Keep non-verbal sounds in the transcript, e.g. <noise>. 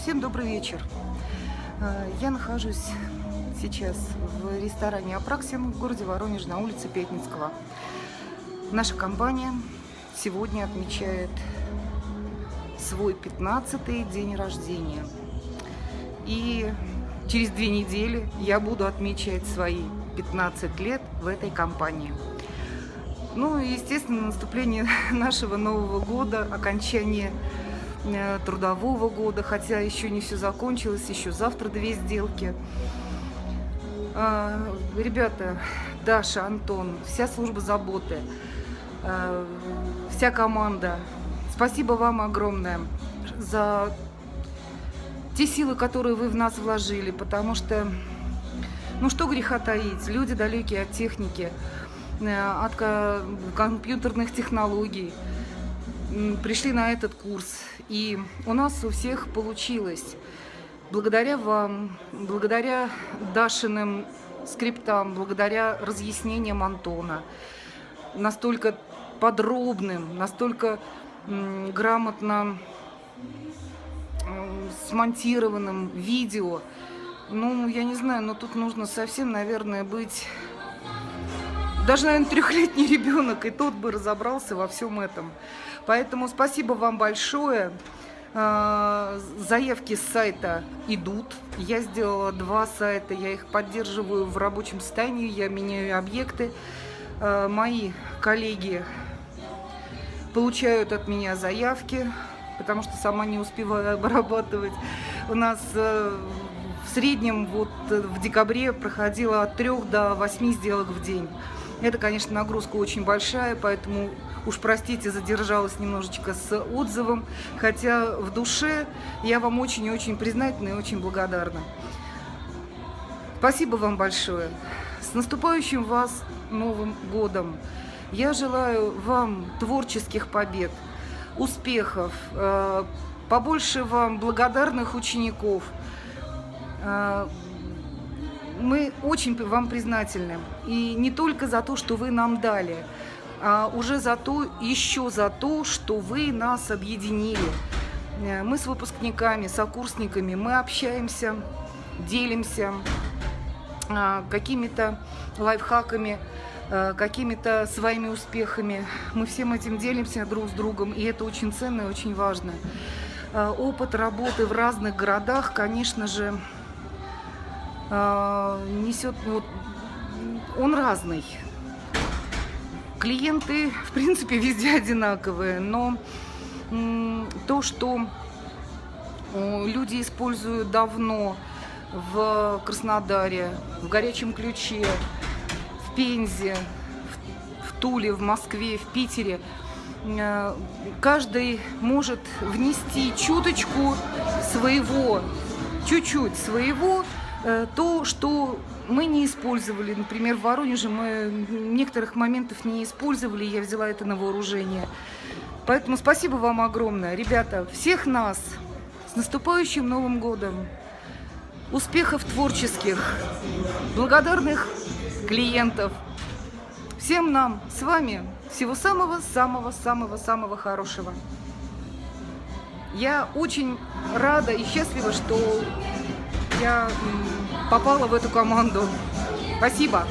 Всем добрый вечер. Э, я нахожусь сейчас в ресторане «Апраксим» в городе Воронеж на улице Пятницкого. Наша компания сегодня отмечает свой 15-й день рождения. И через две недели я буду отмечать свои 15 лет в этой компании. Ну и, естественно, наступление <laughs> нашего Нового года, окончание трудового года, хотя еще не все закончилось, еще завтра две сделки. А, ребята, Даша, Антон, вся служба заботы, э, вся команда, спасибо вам огромное за те силы, которые вы в нас вложили, потому что, ну что греха таить, люди далекие от техники, э, от компьютерных технологий, пришли на этот курс. И у нас у всех получилось. Благодаря вам, благодаря Дашиным скриптам, благодаря разъяснениям Антона, настолько подробным, настолько грамотно смонтированным видео. Ну, я не знаю, но тут нужно совсем, наверное, быть... Даже, наверное, трехлетний ребенок, и тот бы разобрался во всем этом. Поэтому спасибо вам большое. А, заявки с сайта идут. Я сделала два сайта, я их поддерживаю в рабочем состоянии, я меняю объекты. А, мои коллеги получают от меня заявки, потому что сама не успеваю <laughs> обрабатывать. У нас э, в среднем вот в декабре проходило от 3 до 8 сделок в день. Это, конечно, нагрузка очень большая, поэтому уж простите, задержалась немножечко с отзывом, хотя в душе я вам очень и очень признательна и очень благодарна. Спасибо вам большое. С наступающим вас Новым годом! Я желаю вам творческих побед, успехов, э, побольше вам благодарных учеников. Мы очень вам признательны. И не только за то, что вы нам дали, а уже за то, еще за то, что вы нас объединили. Э, мы с выпускниками, сокурсниками, мы общаемся, делимся а, какими-то лайфхаками, э, какими-то своими успехами. Мы всем этим делимся друг с другом, и это очень ценно и очень важно. Э, опыт работы в разных городах, конечно же, несет, вот, он разный. Клиенты, в принципе, везде одинаковые, но то, что люди используют давно в Краснодаре, в Горячем Ключе, в Пензе, в Туле, в Москве, в Питере, э, каждый может внести чуточку своего, чуть-чуть своего, э, то, что мы не использовали. Например, в Воронеже мы некоторых моментов не использовали, я взяла это на вооружение. Поэтому спасибо вам огромное. Ребята, всех нас с наступающим Новым годом! Успехов творческих, благодарных клиентов. Всем нам с вами всего самого-самого-самого-самого хорошего. Я очень рада и счастлива, что я попала в эту команду. Спасибо.